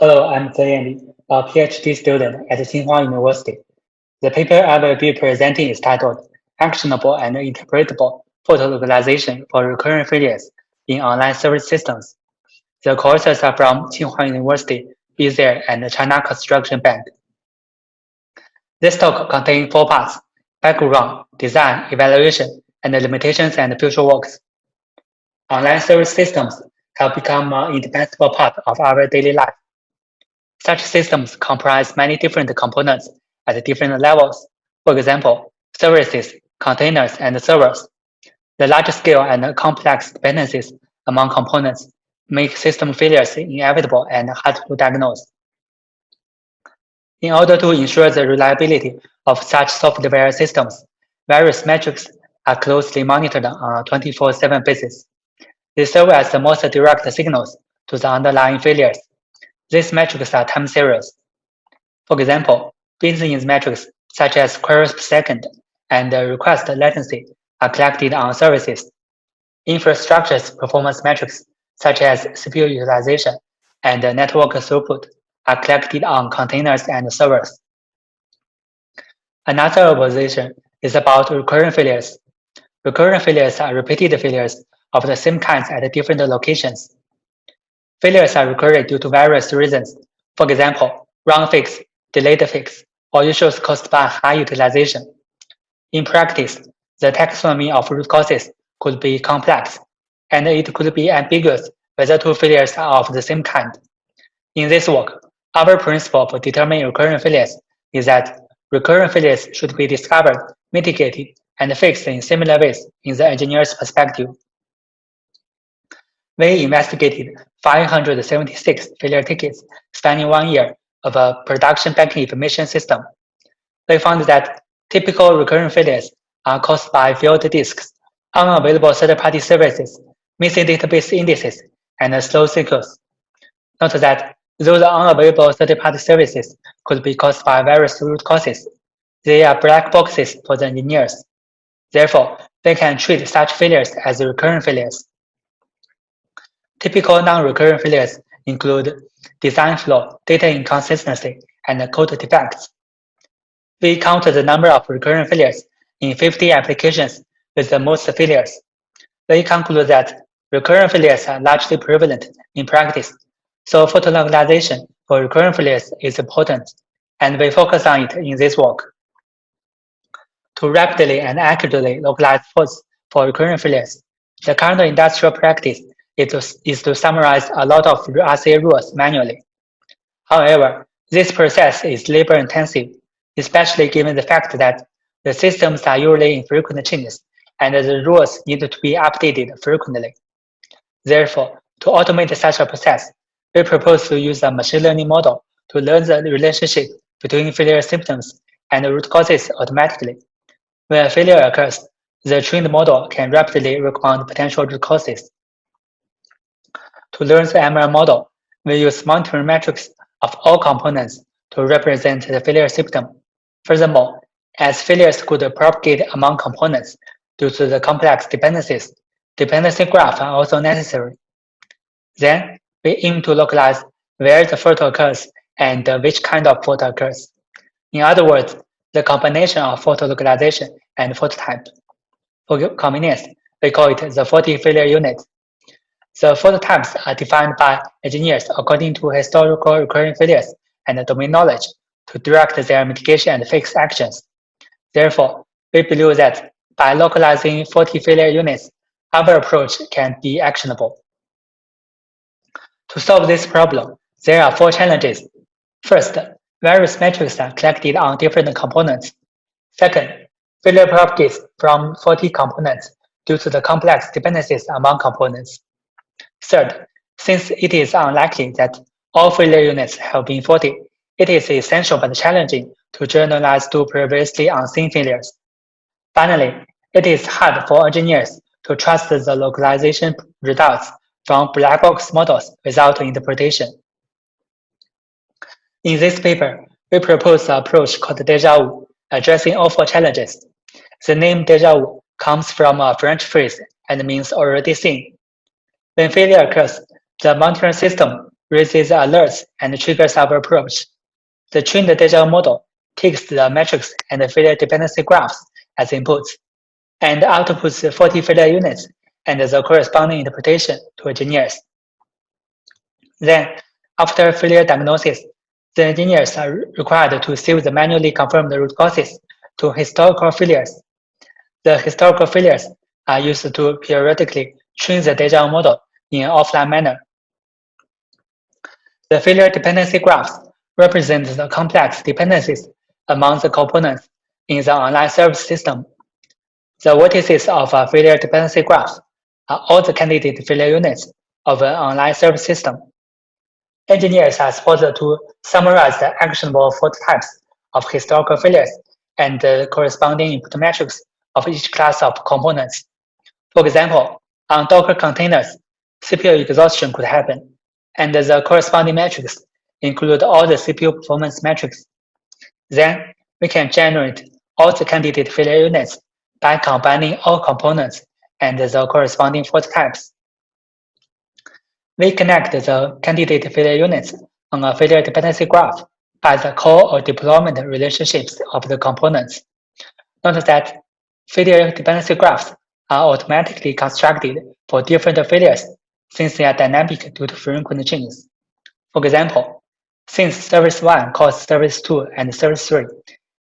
Hello, I'm Zhe a PhD student at Tsinghua University. The paper I will be presenting is titled Actionable and Interpretable Fault Localization for Recurrent Failures in Online Service Systems. The courses are from Tsinghua University, BizSeer, and China Construction Bank. This talk contains four parts, background, design, evaluation, and limitations and future works. Online service systems have become an indispensable part of our daily life. Such systems comprise many different components at different levels. For example, services, containers, and servers. The large scale and complex dependencies among components make system failures inevitable and hard to diagnose. In order to ensure the reliability of such software systems, various metrics are closely monitored on a 24-7 basis. They serve as the most direct signals to the underlying failures. These metrics are time series. For example, business metrics such as queries per second and request latency are collected on services. Infrastructure's performance metrics such as CPU utilization and network throughput are collected on containers and servers. Another observation is about recurrent failures. Recurrent failures are repeated failures of the same kinds at different locations. Failures are recurring due to various reasons. For example, wrong fix, delayed fix, or issues caused by high utilization. In practice, the taxonomy of root causes could be complex, and it could be ambiguous whether two failures are of the same kind. In this work, our principle for determining recurrent failures is that recurrent failures should be discovered, mitigated, and fixed in similar ways in the engineer's perspective we investigated 576 failure tickets spanning one year of a production banking information system. We found that typical recurring failures are caused by failed disks, unavailable third-party services, missing database indices, and slow SQLs. Note that those unavailable third-party services could be caused by various root causes. They are black boxes for the engineers. Therefore, they can treat such failures as recurring failures. Typical non-recurrent failures include design flaw, data inconsistency, and code defects. We counted the number of recurrent failures in 50 applications with the most failures. We conclude that recurrent failures are largely prevalent in practice, so fault localization for recurrent failures is important, and we focus on it in this work. To rapidly and accurately localize faults for recurrent failures, the current industrial practice is, is to summarize a lot of RCA rules manually. However, this process is labor intensive, especially given the fact that the systems are usually in frequent changes and the rules need to be updated frequently. Therefore, to automate such a process, we propose to use a machine learning model to learn the relationship between failure symptoms and root causes automatically. When a failure occurs, the trained model can rapidly recommend potential root causes to learn the ML model, we use monitoring metrics of all components to represent the failure symptom. Furthermore, as failures could propagate among components due to the complex dependencies, dependency graphs are also necessary. Then, we aim to localize where the fault occurs and which kind of fault occurs. In other words, the combination of fault localization and fault type. For convenience, we call it the faulty failure unit. The fault types are defined by engineers according to historical recurring failures and domain knowledge to direct their mitigation and fix actions. Therefore, we believe that by localizing faulty failure units, our approach can be actionable. To solve this problem, there are four challenges. First, various metrics are collected on different components. Second, failure propagates from faulty components due to the complex dependencies among components. Third, since it is unlikely that all failure units have been faulty, it is essential but challenging to generalize to previously unseen failures. Finally, it is hard for engineers to trust the localization results from black box models without interpretation. In this paper, we propose an approach called deja vu, addressing all four challenges. The name deja vu comes from a French phrase and means already seen. When failure occurs, the monitoring system raises alerts and triggers our approach. The trained deja model takes the metrics and the failure dependency graphs as inputs and outputs 40 failure units and the corresponding interpretation to engineers. Then, after failure diagnosis, the engineers are required to save the manually confirmed root causes to historical failures. The historical failures are used to periodically train the deja model in an offline manner. The failure dependency graphs represent the complex dependencies among the components in the online service system. The vertices of a failure dependency graph are all the candidate failure units of an online service system. Engineers are supposed to summarize the actionable fault types of historical failures and the corresponding input metrics of each class of components. For example, on Docker containers, CPU exhaustion could happen, and the corresponding metrics include all the CPU performance metrics. Then we can generate all the candidate failure units by combining all components and the corresponding fault types. We connect the candidate failure units on a failure dependency graph by the call or deployment relationships of the components. Note that failure dependency graphs are automatically constructed for different failures since they are dynamic due to frequent changes. For example, since service 1 calls service 2 and service 3,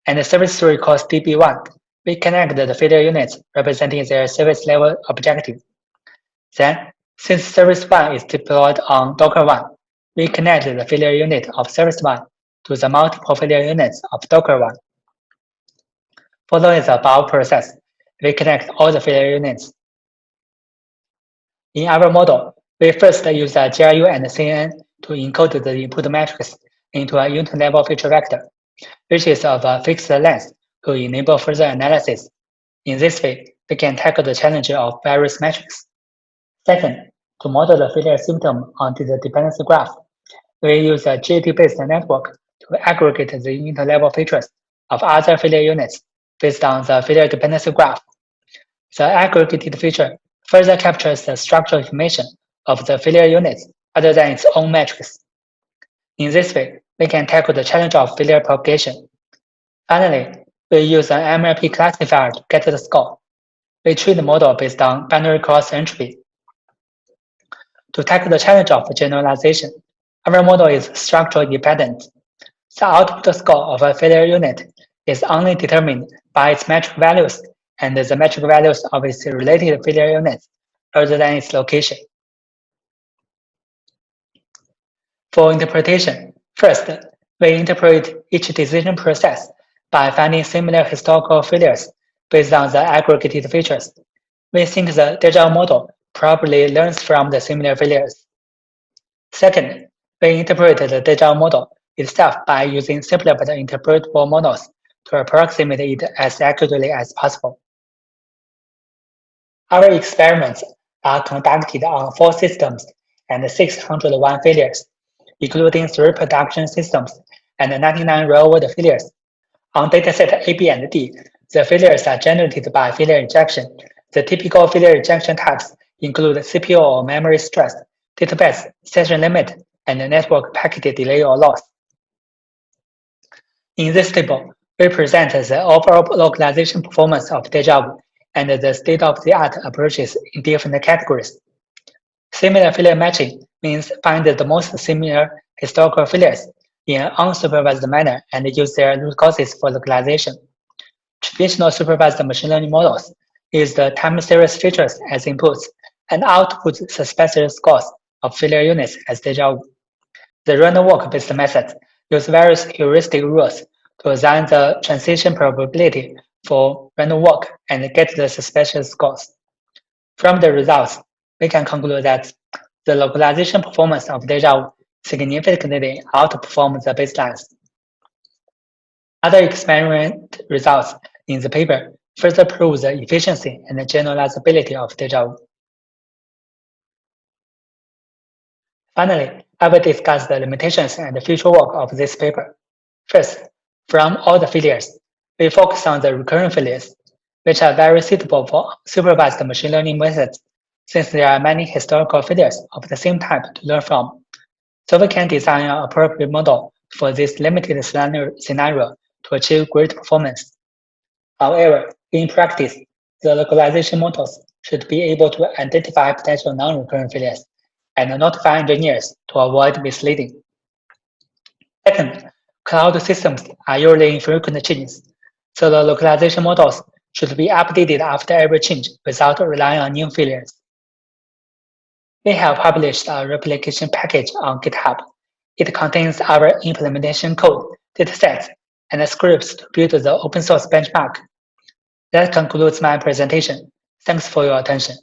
and service 3 calls DB1, we connect the failure units representing their service level objective. Then since service 1 is deployed on Docker 1, we connect the failure unit of service 1 to the multiple failure units of Docker 1. Following the above process, we connect all the failure units. In our model, we first use the GRU and CNN to encode the input matrix into a unit level feature vector, which is of a fixed length to enable further analysis. In this way, we can tackle the challenge of various metrics. Second, to model the failure symptom onto the dependency graph, we use a GAT-based network to aggregate the unit-level features of other failure units based on the failure dependency graph. The aggregated feature further captures the structural information of the failure units other than its own metrics. In this way, we can tackle the challenge of failure propagation. Finally, we use an MLP classifier to get the score. We train the model based on binary cross entropy to tackle the challenge of generalization, our model is structural dependent. The output score of a failure unit is only determined by its metric values and the metric values of its related failure units rather than its location. For interpretation, first, we interpret each decision process by finding similar historical failures based on the aggregated features. We think the deja model probably learns from the similar failures. Second, we interpret the deja model itself by using simpler but interpretable models to approximate it as accurately as possible. Our experiments are conducted on four systems and 601 failures, including three production systems and 99 real-world failures. On dataset A, B, and D, the failures are generated by failure injection. The typical failure injection types include CPU or memory stress, database session limit, and network packet delay or loss. In this table, we present the overall localization performance of Deja and the state-of-the-art approaches in different categories. Similar failure matching means find the most similar historical failures in an unsupervised manner and use their root causes for localization. Traditional supervised machine learning models use the time series features as inputs and output suspected scores of failure units as deja vu. The random walk-based methods use various heuristic rules to assign the transition probability for random walk and get the suspicious scores. From the results, we can conclude that the localization performance of deja significantly outperforms the baselines. Other experiment results in the paper further prove the efficiency and generalizability of deja. Finally, I will discuss the limitations and the future work of this paper. First, from all the failures, we focus on the recurrent failures, which are very suitable for supervised machine learning methods, since there are many historical failures of the same type to learn from. so we can design an appropriate model for this limited scenario to achieve great performance. However, in practice, the localization models should be able to identify potential non-recurrent failures and notify engineers to avoid misleading. Second, cloud systems are usually in frequent changes, so the localization models should be updated after every change without relying on new failures. We have published a replication package on GitHub. It contains our implementation code, datasets, and scripts to build the open source benchmark. That concludes my presentation. Thanks for your attention.